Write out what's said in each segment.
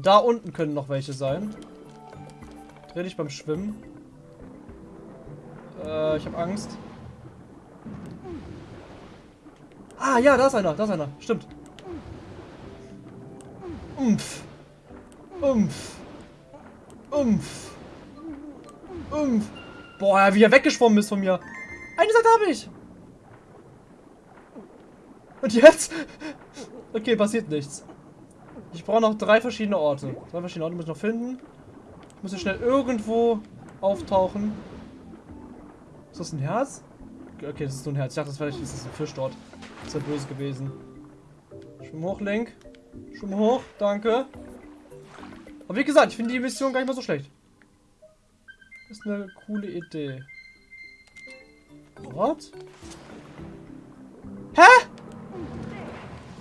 Da unten können noch welche sein. Dreh dich beim Schwimmen. Äh, ich habe Angst. Ah, ja, da ist einer, da ist einer. Stimmt. Umpf. Umpf. Umpf. Umpf. Boah, wie er weggeschwommen ist von mir. Eine Seite habe ich. Und jetzt? Okay, passiert nichts. Ich brauche noch drei verschiedene Orte. Drei verschiedene Orte muss ich noch finden. Ich muss hier schnell irgendwo auftauchen. Ist das ein Herz? Okay, das ist nur ein Herz. Ich dachte, das wäre ist ein Fisch dort. Das wäre böse gewesen. Schwimm hoch, Link. Schwimm hoch, danke. Aber wie gesagt, ich finde die Mission gar nicht mal so schlecht. Das ist eine coole Idee. What? Hä?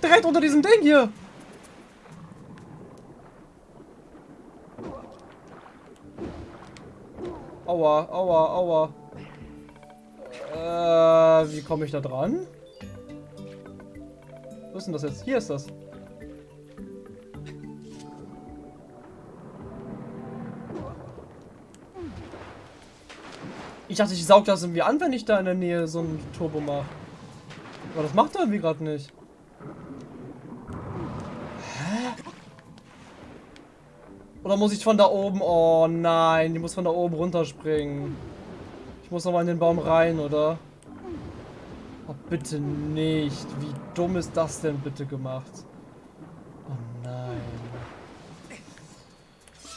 Direkt unter diesem Ding hier. Aua, aua, aua. Äh, wie komme ich da dran? Wo ist denn das jetzt? Hier ist das. Ich dachte, ich saug das irgendwie an, wenn ich da in der Nähe so ein Turbo mache. Aber das macht er irgendwie gerade nicht. Oder muss ich von da oben? Oh nein, die muss von da oben runterspringen. Ich muss nochmal in den Baum rein, oder? Oh, bitte nicht. Wie dumm ist das denn bitte gemacht? Oh nein.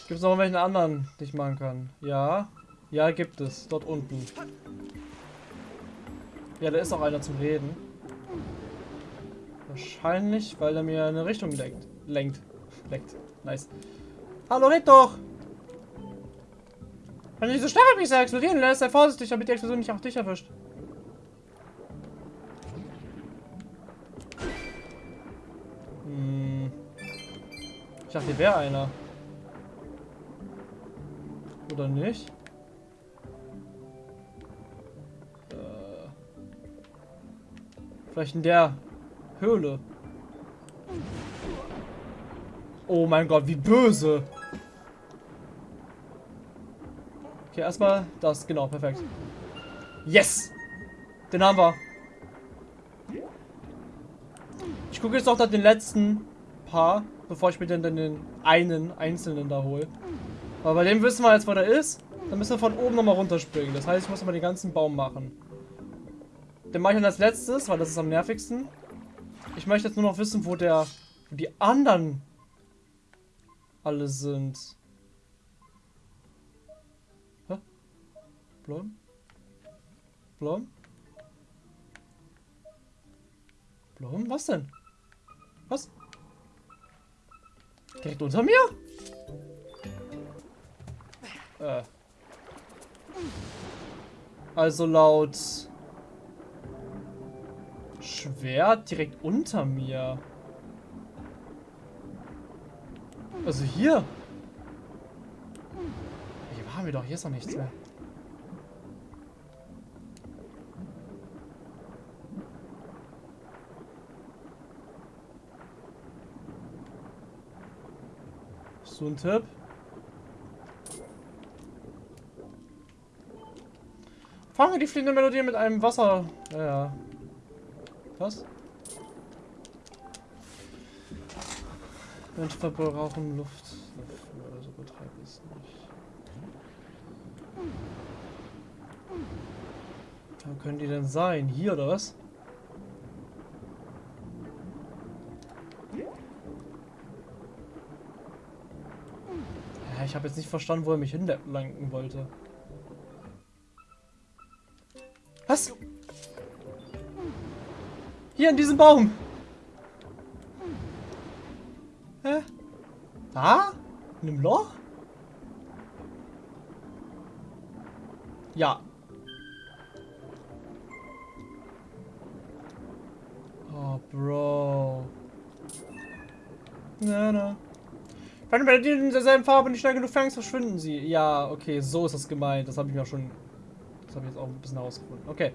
Gibt es noch welchen anderen, die ich machen kann? Ja. Ja, gibt es. Dort unten. Ja, da ist auch einer zum Reden. Wahrscheinlich, weil er mir eine Richtung lenkt. Lenkt. Lenkt. Nice. Hallo, red doch! Wenn du diese Stachelpiecer explodieren lässt, sei vorsichtig, damit die Explosion nicht auch dich erwischt. Hm. Ich dachte, hier wäre einer. Oder nicht? Vielleicht in der Höhle. Oh mein Gott, wie böse. Okay, erstmal das. Genau, perfekt. Yes! Den haben wir. Ich gucke jetzt noch den letzten paar, bevor ich mir den, den einen einzelnen da hole. Aber bei dem wissen wir jetzt, wo der ist. Dann müssen wir von oben nochmal runterspringen. Das heißt, ich muss mal den ganzen Baum machen. Den mache ich dann als letztes, weil das ist am nervigsten. Ich möchte jetzt nur noch wissen, wo der, wo die anderen alle sind. Blom? Blom? Blom? Was denn? Was? Direkt unter mir? Äh. Also laut Schwert direkt unter mir. Also hier. Hier waren wir doch. Hier ist noch nichts mehr. So ein Tipp. Fangen wir die fliegende Melodie mit einem Wasser. Ja, ja. Was? Menschen verbrauchen Luft. Oder so betreibt es nicht. Wo können die denn sein? Hier oder was? Ich habe jetzt nicht verstanden, wo er mich hinlenken wollte. Was? Hier in diesem Baum. Hä? Da? In einem Loch? Ja. Oh, Bro. Na, na. Wenn bei dir derselben Farbe nicht schnell genug fängst, verschwinden sie. Ja, okay, so ist das gemeint. Das habe ich mir schon... Das habe ich jetzt auch ein bisschen herausgefunden. Okay.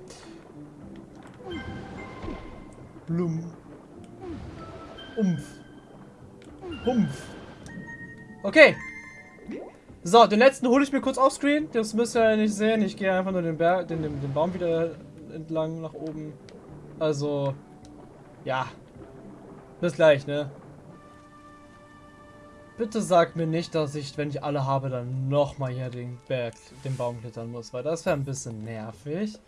Blum. Umpf. Humpf. Okay. So, den letzten hole ich mir kurz offscreen. Das müsst ihr ja nicht sehen. Ich gehe einfach nur den, Berg, den, den, den Baum wieder entlang nach oben. Also, ja. Bis gleich, ne? Bitte sag mir nicht, dass ich, wenn ich alle habe, dann nochmal hier den Berg, den Baum klettern muss, weil das wäre ein bisschen nervig.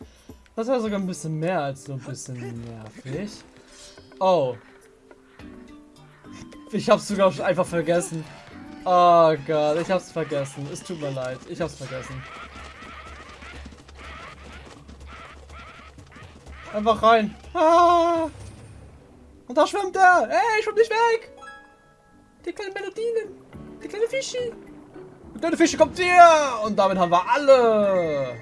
Das wäre sogar ein bisschen mehr als so ein bisschen nervig. Oh. Ich hab's sogar einfach vergessen. Oh Gott, ich hab's vergessen. Es tut mir leid, ich hab's vergessen. Einfach rein. Ah! Und da schwimmt er. Ey, schwimm nicht weg. Die kleinen Melodien. Die kleine Fischi. Die kleine Fischi kommt hier. Und damit haben wir alle.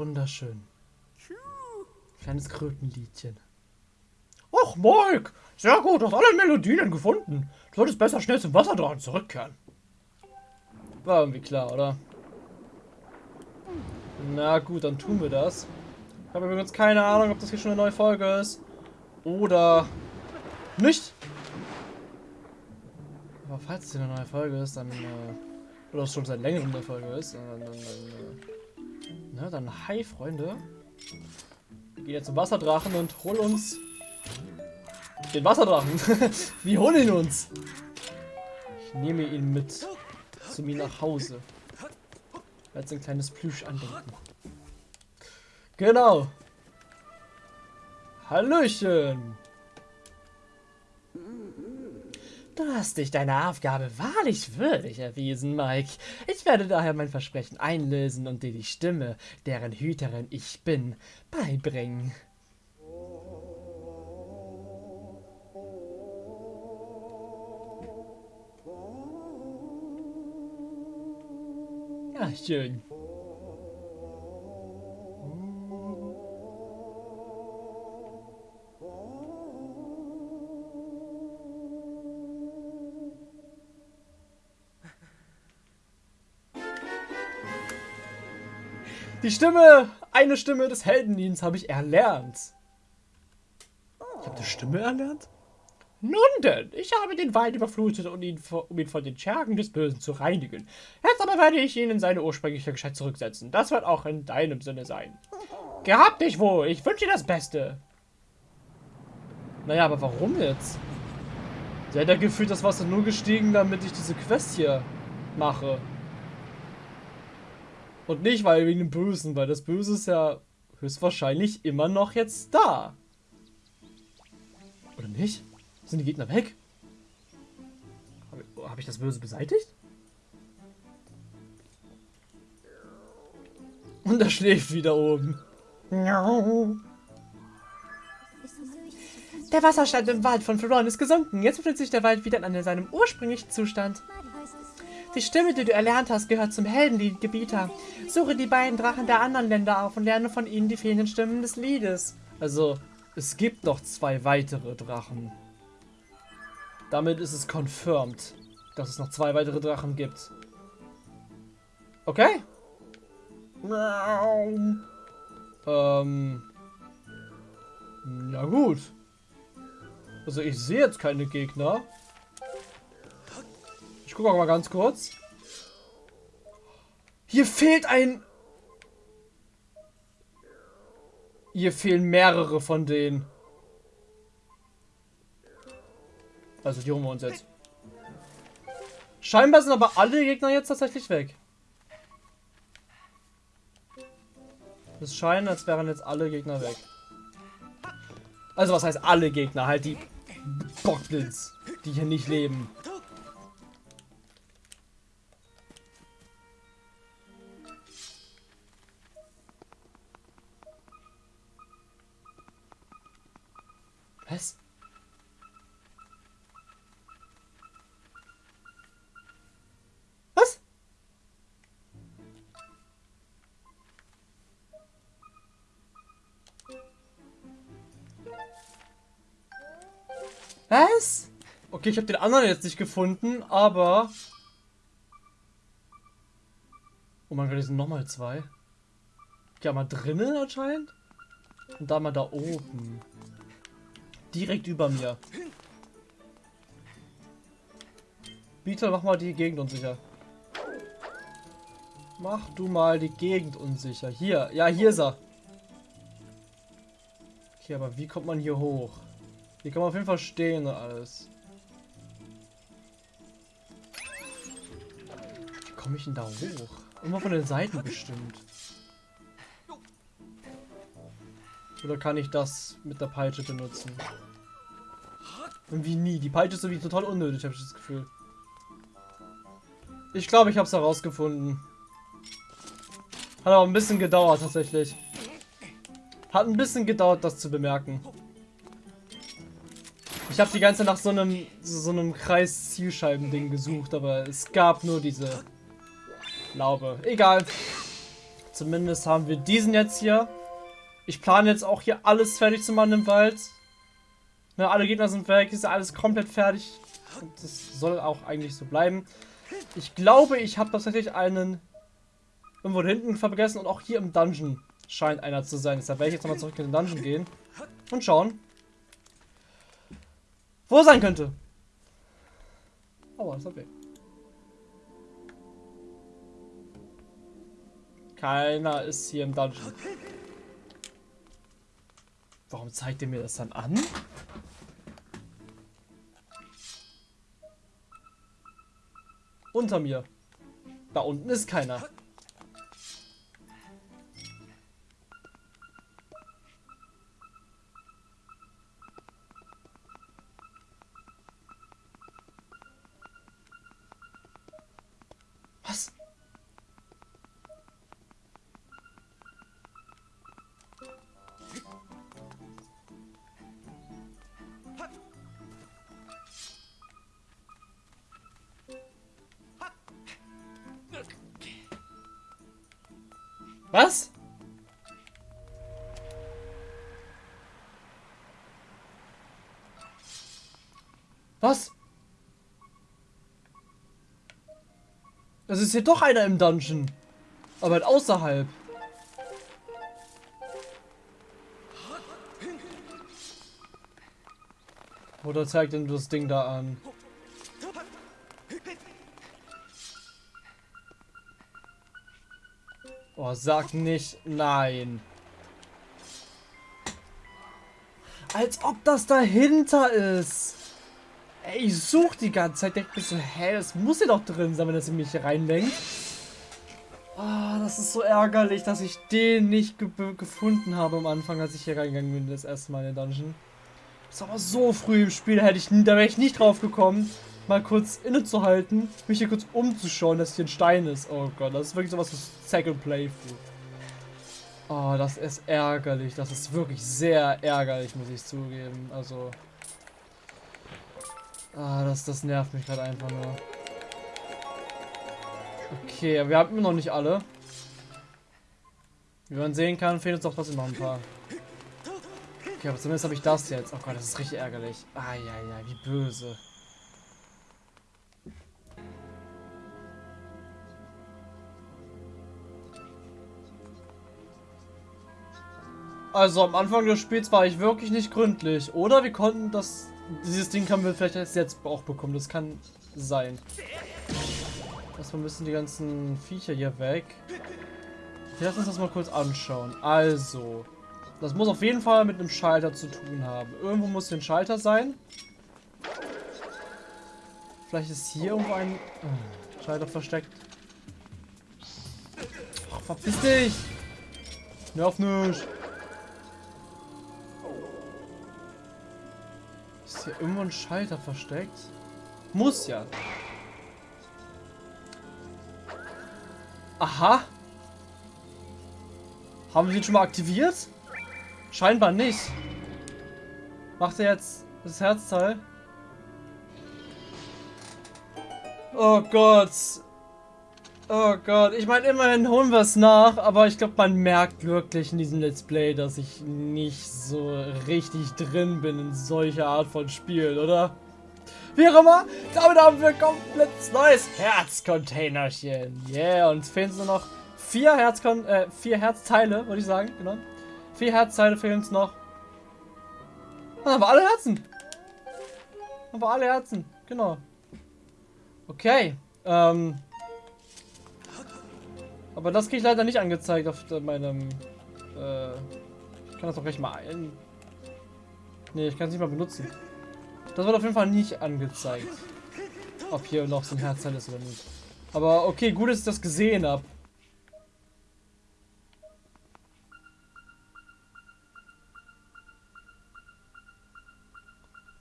Wunderschön. Kleines Krötenliedchen. Och, Mike! Sehr gut, du hast alle Melodien gefunden. Du solltest besser schnell zum Wasserdrachen zurückkehren. War irgendwie klar, oder? Na gut, dann tun wir das. Ich habe übrigens keine Ahnung, ob das hier schon eine neue Folge ist. Oder nicht. Aber falls es hier eine neue Folge ist, dann... Äh, oder es schon seit längerem eine Folge ist, dann... dann, dann äh, na, dann hi, Freunde. Gehen jetzt zum Wasserdrachen und holen uns den Wasserdrachen. Wir holen ihn uns. Ich nehme ihn mit zu mir nach Hause. Als ein kleines Plüsch andenken. Genau. Hallöchen. Du hast dich deiner Aufgabe wahrlich würdig erwiesen, Mike. Ich werde daher mein Versprechen einlösen und dir die Stimme, deren Hüterin ich bin, beibringen. Ja, schön. Die Stimme, eine Stimme des Heldendienstes habe ich erlernt. Ich habe die Stimme erlernt? Nun denn, ich habe den Wald überflutet, um ihn, um ihn von den Schergen des Bösen zu reinigen. Jetzt aber werde ich ihn in seine ursprüngliche Gestalt zurücksetzen. Das wird auch in deinem Sinne sein. Gehabt dich wohl, ich wünsche dir das Beste. Naja, aber warum jetzt? Sie hat ja gefühlt das Wasser nur gestiegen, damit ich diese Quest hier mache. Und nicht, weil wegen dem Bösen, weil das Böse ist ja höchstwahrscheinlich immer noch jetzt da. Oder nicht? Sind die Gegner weg? Habe hab ich das Böse beseitigt? Und er schläft wieder oben. Der Wasserstand im Wald von Floron ist gesunken. Jetzt befindet sich der Wald wieder in seinem ursprünglichen Zustand. Die Stimme, die du erlernt hast, gehört zum Heldenliedgebieter. Suche die beiden Drachen der anderen Länder auf und lerne von ihnen die fehlenden Stimmen des Liedes. Also, es gibt noch zwei weitere Drachen. Damit ist es confirmed, dass es noch zwei weitere Drachen gibt. Okay. Ähm. Ja gut. Also ich sehe jetzt keine Gegner. Ich gucke auch mal ganz kurz. Hier fehlt ein... Hier fehlen mehrere von denen. Also die holen wir uns jetzt. Scheinbar sind aber alle Gegner jetzt tatsächlich weg. Es scheint, als wären jetzt alle Gegner weg. Also was heißt alle Gegner? Halt die Bockblins, die hier nicht leben. Was? Was? Was? Okay, ich habe den anderen jetzt nicht gefunden, aber... Oh mein Gott, hier sind nochmal zwei. Ja, mal drinnen anscheinend. Und da mal da oben. Direkt über mir. Bitte mach mal die Gegend unsicher. Mach du mal die Gegend unsicher. Hier. Ja, hier ist er. Okay, aber wie kommt man hier hoch? Hier kann man auf jeden Fall stehen und alles. Wie komme ich denn da hoch? Immer von den Seiten bestimmt. Oder kann ich das mit der Peitsche benutzen? Irgendwie nie. Die Peitsche ist irgendwie total unnötig, habe ich das Gefühl. Ich glaube, ich habe es herausgefunden. Hat aber ein bisschen gedauert, tatsächlich. Hat ein bisschen gedauert, das zu bemerken. Ich habe die ganze Zeit nach so einem so einem Kreis-Zielscheiben-Ding gesucht, aber es gab nur diese Laube. Egal. Zumindest haben wir diesen jetzt hier. Ich plane jetzt auch hier alles fertig zu machen im Wald. Ne, alle Gegner sind weg, ist alles komplett fertig. Und das soll auch eigentlich so bleiben. Ich glaube, ich habe tatsächlich einen irgendwo hinten vergessen und auch hier im Dungeon scheint einer zu sein. Deshalb werde ich jetzt nochmal zurück in den Dungeon gehen und schauen, wo er sein könnte. Aua, ist er weg. Keiner ist hier im Dungeon. Warum zeigt er mir das dann an? Unter mir. Da unten ist keiner. Es ist hier doch einer im Dungeon. Aber halt außerhalb. Oder zeigt denn das Ding da an? Oh, sag nicht nein. Als ob das dahinter ist. Ey, ich such die ganze Zeit. Denke mir so, hä, das muss ja doch drin sein, wenn das in mich reinlenkt. Ah, oh, das ist so ärgerlich, dass ich den nicht ge gefunden habe am Anfang, als ich hier reingegangen bin, das erste Mal in den Dungeon. Das ist aber so früh im Spiel, da hätte ich, da wäre ich nicht drauf gekommen mal kurz innezuhalten, mich hier kurz umzuschauen, dass hier ein Stein ist. Oh Gott, das ist wirklich sowas für Second Playthrough. Oh, das ist ärgerlich. Das ist wirklich sehr ärgerlich, muss ich zugeben. Also. Ah, das, das nervt mich gerade einfach nur. Okay, wir haben immer noch nicht alle. Wie man sehen kann, fehlen uns doch trotzdem noch ein paar. Okay, aber zumindest habe ich das jetzt. Oh Gott, das ist richtig ärgerlich. Ah, ja, ja, wie böse. Also am Anfang des Spiels war ich wirklich nicht gründlich. Oder wir konnten das... Dieses Ding haben wir vielleicht erst jetzt auch bekommen. Das kann sein. Erstmal müssen die ganzen Viecher hier weg. Lass uns das mal kurz anschauen. Also. Das muss auf jeden Fall mit einem Schalter zu tun haben. Irgendwo muss hier ein Schalter sein. Vielleicht ist hier irgendwo ein oh, Schalter versteckt. Ach, verpiss dich! Nerv nicht! Ist hier irgendwo ein Schalter versteckt? Muss ja. Aha. Haben wir ihn schon mal aktiviert? Scheinbar nicht. Macht er jetzt das Herzteil? Oh Gott. Oh Gott, ich meine, immerhin holen wir es nach, aber ich glaube, man merkt wirklich in diesem Let's Play, dass ich nicht so richtig drin bin in solcher Art von Spiel, oder? Wie auch immer, damit haben wir komplett neues Herzcontainerchen. Yeah, und fehlen nur noch vier, Herzkon äh, vier Herzteile, würde ich sagen. Genau. Vier Herzteile fehlen uns noch. Dann haben wir alle Herzen. Haben wir alle Herzen. Genau. Okay. Ähm. Aber das kriege ich leider nicht angezeigt auf meinem... Äh, ich kann das doch gleich mal ein... Ne, ich kann es nicht mal benutzen. Das wird auf jeden Fall nicht angezeigt. Ob hier noch so ein Herzteil ist oder nicht. Aber okay, gut, dass ich das gesehen habe.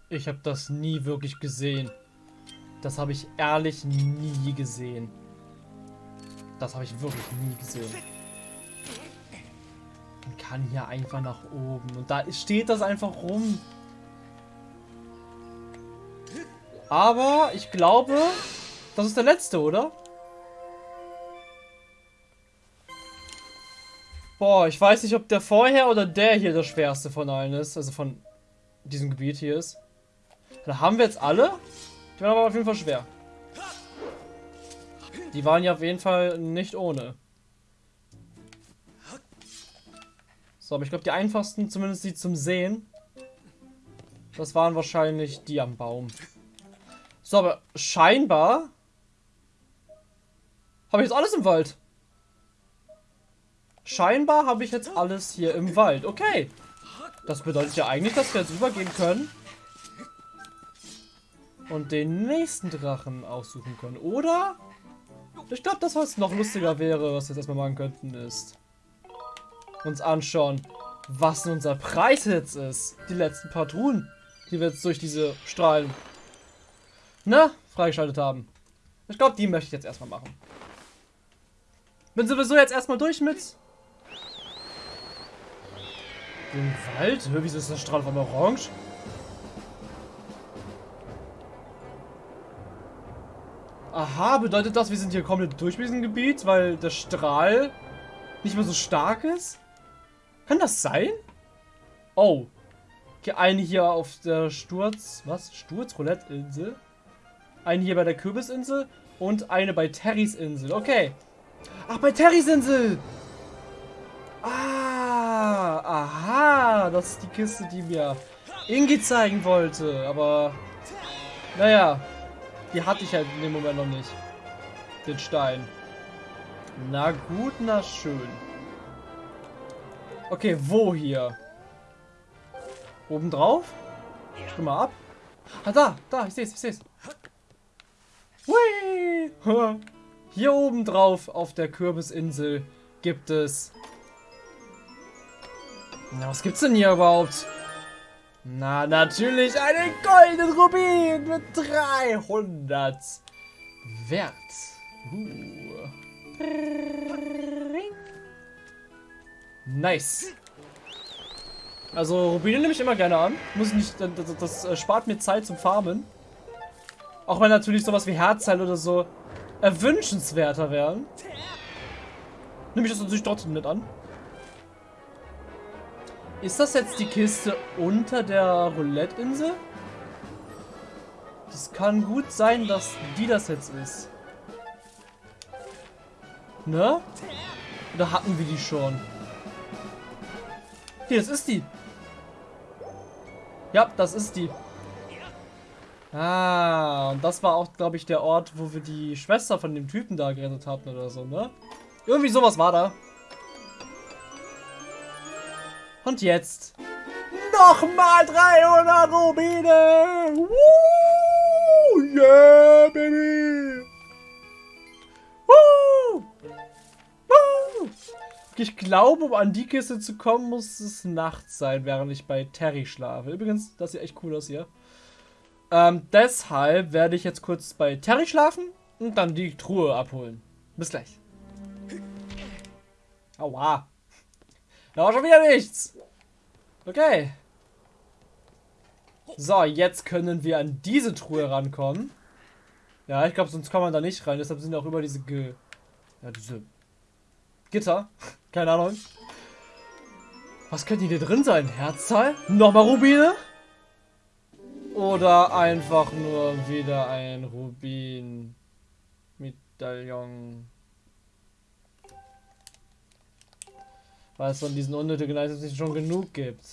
Ich habe das nie wirklich gesehen. Das habe ich ehrlich nie gesehen. Das habe ich wirklich nie gesehen. Man kann hier einfach nach oben. Und da steht das einfach rum. Aber ich glaube, das ist der letzte, oder? Boah, ich weiß nicht, ob der vorher oder der hier der schwerste von allen ist. Also von diesem Gebiet hier ist. Da haben wir jetzt alle. Die waren aber auf jeden Fall schwer. Die waren ja auf jeden Fall nicht ohne. So, aber ich glaube, die einfachsten, zumindest die zum Sehen, das waren wahrscheinlich die am Baum. So, aber scheinbar habe ich jetzt alles im Wald. Scheinbar habe ich jetzt alles hier im Wald. Okay. Das bedeutet ja eigentlich, dass wir jetzt übergehen können und den nächsten Drachen aussuchen können. Oder? Ich glaube, das, was noch lustiger wäre, was wir jetzt erstmal machen könnten, ist uns anschauen, was unser Preis jetzt ist. Die letzten paar Truhen, die wir jetzt durch diese Strahlen ne, freigeschaltet haben. Ich glaube, die möchte ich jetzt erstmal machen. Bin sowieso jetzt erstmal durch mit dem Wald. Wieso ist das Strahl von orange? Aha, bedeutet das, wir sind hier komplett durch mit diesem Gebiet, weil der Strahl nicht mehr so stark ist? Kann das sein? Oh. Okay, eine hier auf der Sturz... Was? Sturz-Roulette-Insel? Eine hier bei der Kürbisinsel und eine bei Terrys Insel. Okay. Ach, bei Terrys Insel! Ah, aha. Das ist die Kiste, die mir Ingi zeigen wollte. Aber, naja. Die hatte ich halt in dem Moment noch nicht. Den Stein. Na gut, na schön. Okay, wo hier? Oben drauf? Stimme mal ab. Ah, da, da, ich seh's, ich seh's. Hui! Hier oben drauf auf der Kürbisinsel gibt es... Na, was gibt's denn hier überhaupt? Na, natürlich einen goldenen Rubin mit 300 Wert. Uh. Nice. Also Rubine nehme ich immer gerne an. Muss nicht, das, das, äh, spart mir Zeit zum Farmen. Auch wenn natürlich sowas wie Herzteil oder so erwünschenswerter wären. Nehme ich das natürlich trotzdem nicht an. Ist das jetzt die Kiste unter der Roulette-Insel? Das kann gut sein, dass die das jetzt ist. Ne? Oder hatten wir die schon? Hier, das ist die. Ja, das ist die. Ah, und das war auch, glaube ich, der Ort, wo wir die Schwester von dem Typen da gerettet hatten oder so, ne? Irgendwie sowas war da. Und jetzt nochmal 300 Rubine. Woo! Yeah, baby. Woo! Woo! Ich glaube, um an die Kiste zu kommen, muss es nachts sein, während ich bei Terry schlafe. Übrigens, das sieht echt cool aus hier. Ähm, deshalb werde ich jetzt kurz bei Terry schlafen und dann die Truhe abholen. Bis gleich. Aua. Da war schon wieder nichts. Okay. So, jetzt können wir an diese Truhe rankommen. Ja, ich glaube, sonst kann man da nicht rein. Deshalb sind auch über diese Ge ja, diese Gitter. Keine Ahnung. Was könnte hier drin sein? Herzteil? Nochmal Rubine? Oder einfach nur wieder ein Rubin-Medaillon. Weil es von diesen unnötigen Items nicht schon genug gibt.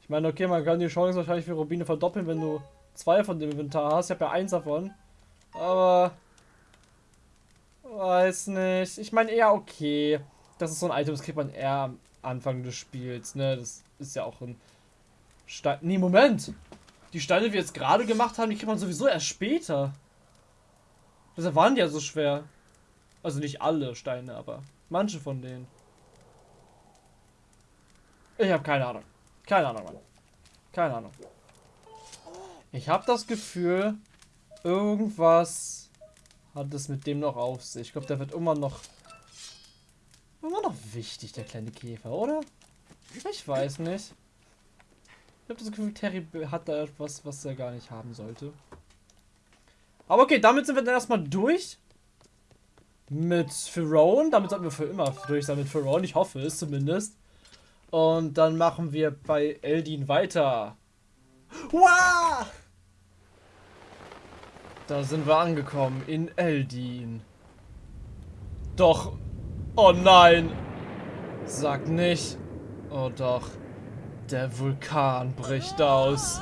Ich meine, okay, man kann die Chance wahrscheinlich für Rubine verdoppeln, wenn du zwei von dem Inventar hast. Ich habe ja eins davon. Aber... Weiß nicht. Ich meine eher okay. Das ist so ein Item, das kriegt man eher am Anfang des Spiels, ne? Das ist ja auch ein Stein. Nee, Moment! Die Steine, die wir jetzt gerade gemacht haben, die kriegt man sowieso erst später. Deshalb waren die ja so schwer. Also nicht alle Steine, aber manche von denen. Ich habe keine Ahnung. Keine Ahnung, Mann. Keine Ahnung. Ich habe das Gefühl, irgendwas hat es mit dem noch auf sich. Ich glaube, der wird immer noch immer noch wichtig, der kleine Käfer, oder? Ich weiß nicht. Ich habe das Gefühl, Terry hat da etwas, was er gar nicht haben sollte. Aber okay, damit sind wir dann erstmal durch. Mit Pharaon. Damit sollten wir für immer durch sein mit Pharaon. Ich hoffe es zumindest. Und dann machen wir bei Eldin weiter. Wow! Da sind wir angekommen in Eldin. Doch. Oh nein. Sag nicht. Oh doch. Der Vulkan bricht aus.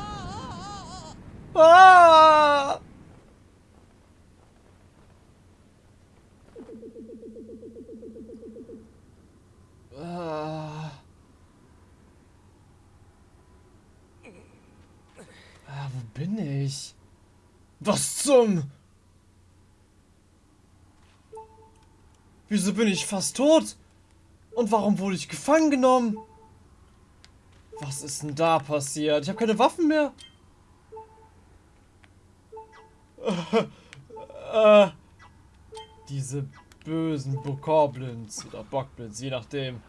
Ah! Ah, wo bin ich? Was zum... Wieso bin ich fast tot? Und warum wurde ich gefangen genommen? Was ist denn da passiert? Ich habe keine Waffen mehr. Äh, äh, diese bösen Bokoblins oder Bockblins, je nachdem.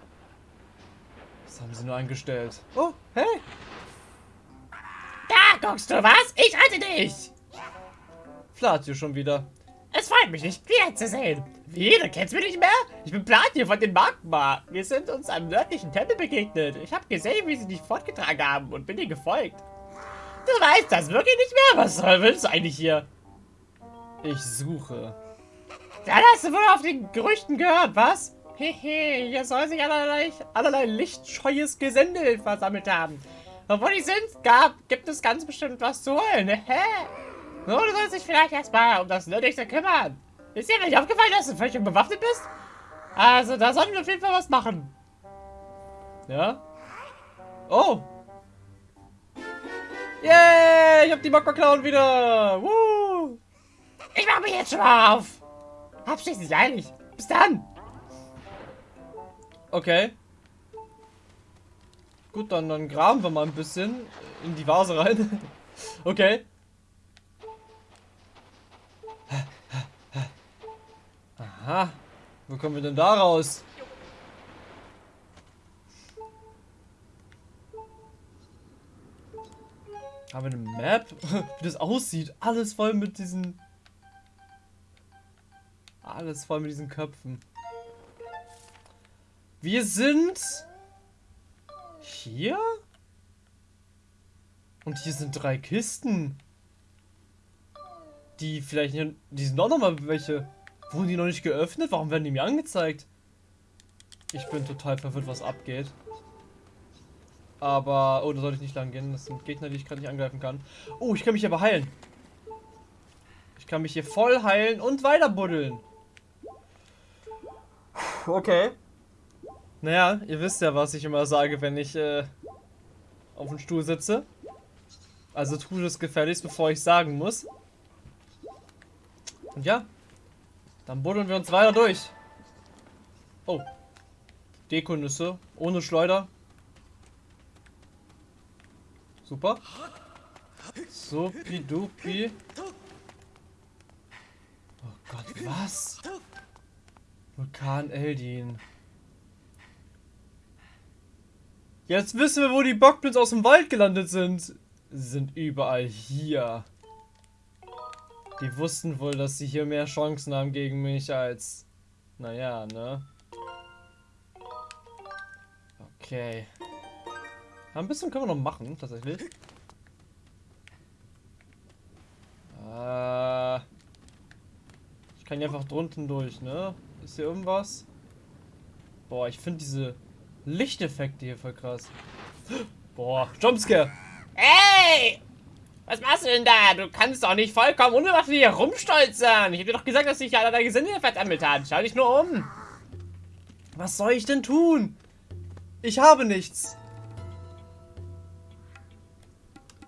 Was haben sie nur eingestellt? Oh, hey! Da guckst du was? Ich rette dich! Flatio schon wieder. Es freut mich, dich wiederzusehen. Wie, du kennst mich nicht mehr? Ich bin Platio von den Magma. Wir sind uns am nördlichen Tempel begegnet. Ich habe gesehen, wie sie dich fortgetragen haben und bin dir gefolgt. Du weißt das wirklich nicht mehr? Was willst du eigentlich hier? Ich suche. Dann hast du wohl auf den Gerüchten gehört, was? Hehe, hier soll sich allerlei, allerlei lichtscheues Gesindel versammelt haben. Wo die sind, gab, gibt es ganz bestimmt was zu holen. Hä? So, du sollst dich vielleicht erstmal um das Nötigste kümmern. Ist dir nicht aufgefallen, dass du völlig unbewaffnet bist? Also, da sollten wir auf jeden Fall was machen. Ja? Oh! Yay! Ich hab die Magma-Klauen wieder! Woo! Ich mach mich jetzt schon mal auf! Hab schließlich eilig. Bis dann! Okay. Gut, dann, dann graben wir mal ein bisschen in die Vase rein. okay. Aha. Wo kommen wir denn da raus? Haben wir eine Map? Wie das aussieht. Alles voll mit diesen... Alles voll mit diesen Köpfen. Wir sind... Hier? Und hier sind drei Kisten. Die vielleicht... Die sind auch nochmal welche... Wurden die noch nicht geöffnet? Warum werden die mir angezeigt? Ich bin total verwirrt, was abgeht. Aber... Oh, da sollte ich nicht lang gehen. Das sind Gegner, die ich gerade nicht angreifen kann. Oh, ich kann mich aber heilen. Ich kann mich hier voll heilen und weiter buddeln. Okay. Naja, ihr wisst ja, was ich immer sage, wenn ich äh, auf dem Stuhl sitze. Also tue es gefälligst, bevor ich sagen muss. Und ja, dann buddeln wir uns weiter durch. Oh. Dekonüsse. Ohne Schleuder. Super. Supidupi. Oh Gott, was? Vulkan Eldin. Jetzt wissen wir, wo die Bockblitz aus dem Wald gelandet sind. Sie sind überall hier. Die wussten wohl, dass sie hier mehr Chancen haben gegen mich als... Naja, ne? Okay. Ja, ein bisschen können wir noch machen, tatsächlich. Äh, ich kann hier einfach drunten durch, ne? Ist hier irgendwas? Boah, ich finde diese Lichteffekte hier voll krass. Boah, Jumpscare! Ey! Was machst du denn da? Du kannst doch nicht vollkommen unbewaffnet hier rumstolzern. Ich hab dir doch gesagt, dass sich ja deine Gesinde versammelt hat. Schau dich nur um. Was soll ich denn tun? Ich habe nichts.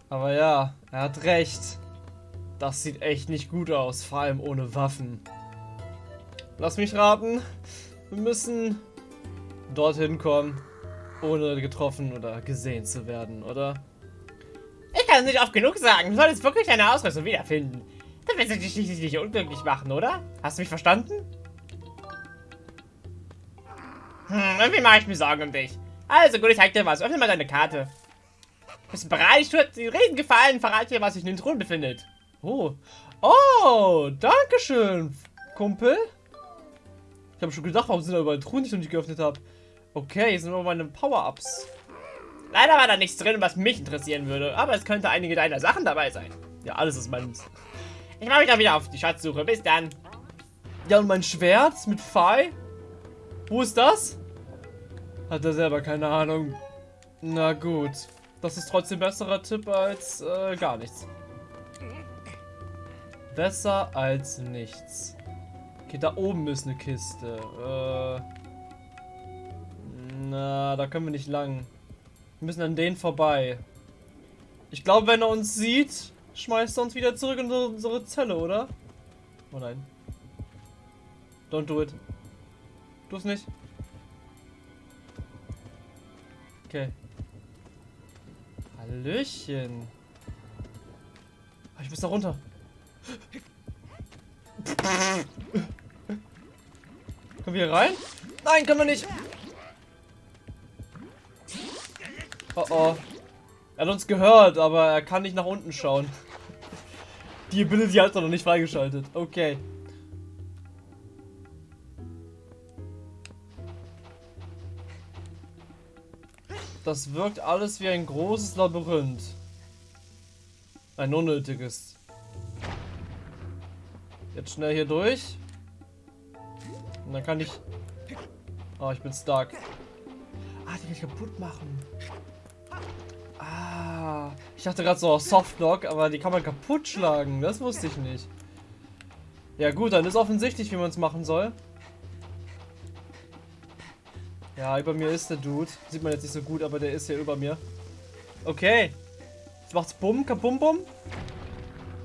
Aber ja, er hat recht. Das sieht echt nicht gut aus, vor allem ohne Waffen. Lass mich raten. Wir müssen dorthin kommen, ohne getroffen oder gesehen zu werden, oder? Ich kann es nicht oft genug sagen. Du solltest wirklich deine Ausrüstung wiederfinden. Dann wirst du dich schließlich nicht unglücklich machen, oder? Hast du mich verstanden? Hm, irgendwie mache ich mir Sorgen um dich. Also gut, ich zeig dir was. Öffne mal deine Karte. Bist du bereit? Ich tue dir riesen Gefallen. Verrate dir, was sich in den Thron befindet. Oh. Oh, danke schön, Kumpel. Ich habe schon gedacht, warum sind da überall Truhen, die ich noch nicht geöffnet habe. Okay, hier sind aber meine Power-Ups. Leider war da nichts drin, was mich interessieren würde, aber es könnte einige deiner Sachen dabei sein. Ja, alles ist meins. Ich mache mich dann wieder auf die Schatzsuche. Bis dann. Ja, und mein Schwert mit Pfeil? Wo ist das? Hat er selber keine Ahnung. Na gut. Das ist trotzdem besserer Tipp als äh, gar nichts. Besser als nichts. Okay, da oben ist eine Kiste. Äh, na, da können wir nicht lang. Wir müssen an denen vorbei. Ich glaube, wenn er uns sieht, schmeißt er uns wieder zurück in unsere Zelle, oder? Oh nein. Don't do it. Du es nicht. Okay. Hallöchen. Ah, ich muss da runter. Können wir hier rein? Nein, können wir nicht. Oh oh. Er hat uns gehört, aber er kann nicht nach unten schauen. Die Ability hat er noch nicht freigeschaltet. Okay. Das wirkt alles wie ein großes Labyrinth. Ein unnötiges. Jetzt schnell hier durch. Und dann kann ich... Oh, ich bin stark. Ah, die kann ich kaputt machen. Ich dachte gerade so Softlock, aber die kann man kaputt schlagen. Das wusste ich nicht. Ja gut, dann ist offensichtlich, wie man es machen soll. Ja, über mir ist der Dude. Sieht man jetzt nicht so gut, aber der ist hier über mir. Okay. Jetzt macht's Bumm, kabum, bum.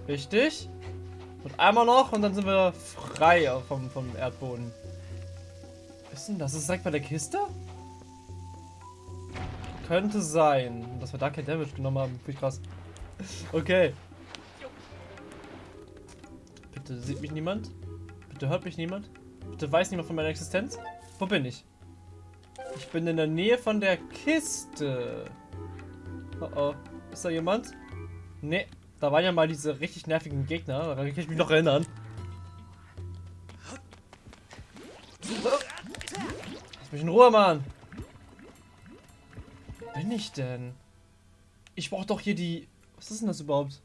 Richtig. Und einmal noch und dann sind wir frei vom, vom Erdboden. Was ist denn das? Ist das direkt bei der Kiste? Könnte sein. Dass wir da kein Damage genommen haben. Finde ich krass. Okay. Bitte sieht mich niemand? Bitte hört mich niemand? Bitte weiß niemand von meiner Existenz? Wo bin ich? Ich bin in der Nähe von der Kiste. Oh oh. Ist da jemand? Nee. Da waren ja mal diese richtig nervigen Gegner. Daran kann ich mich noch erinnern. Lass mich in Ruhe, Mann. Bin ich denn? Ich brauche doch hier die... Was ist denn das überhaupt?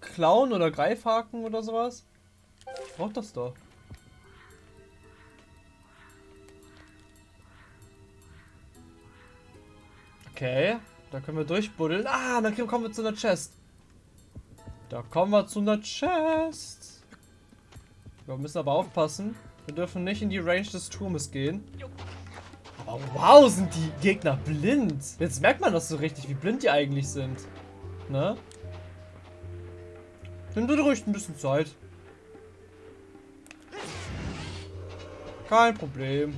Clown oder Greifhaken oder sowas? Ich brauche das doch. Okay, da können wir durchbuddeln. Ah, dann kommen wir zu einer Chest. Da kommen wir zu einer Chest. Wir müssen aber aufpassen. Wir dürfen nicht in die Range des Turmes gehen. Aber wow, sind die Gegner blind. Jetzt merkt man das so richtig, wie blind die eigentlich sind. Ne? Nimm dir ruhig ein bisschen Zeit. Kein Problem.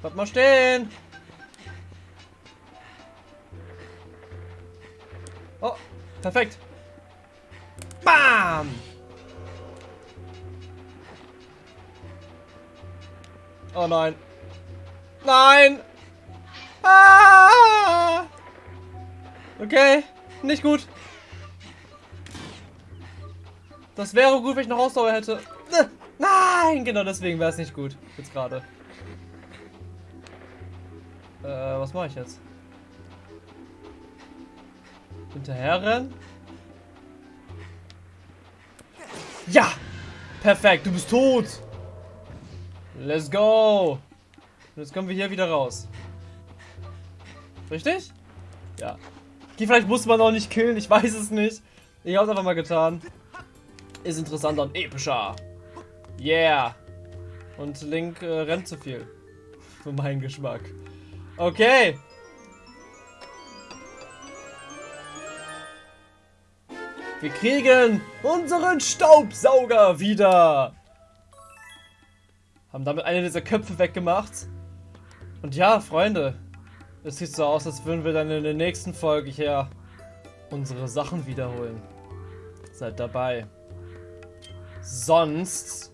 Bleib mal stehen. Oh, perfekt. Bam! Oh nein. Nein! Ah! Okay, nicht gut. Das wäre gut, wenn ich noch Ausdauer hätte. Nein, genau deswegen wäre es nicht gut. Jetzt gerade. Äh, was mache ich jetzt? Hinterher rennen? Ja! Perfekt, du bist tot! Let's go! Jetzt kommen wir hier wieder raus. Richtig? Ja. Okay, vielleicht muss man auch nicht killen, ich weiß es nicht. Ich hab's einfach mal getan. Ist interessanter und epischer. Yeah. Und Link äh, rennt zu viel. Für meinen Geschmack. Okay. Wir kriegen unseren Staubsauger wieder. Haben damit eine dieser Köpfe weggemacht. Und ja, Freunde. Es sieht so aus, als würden wir dann in der nächsten Folge hier unsere Sachen wiederholen. Seid dabei. Sonst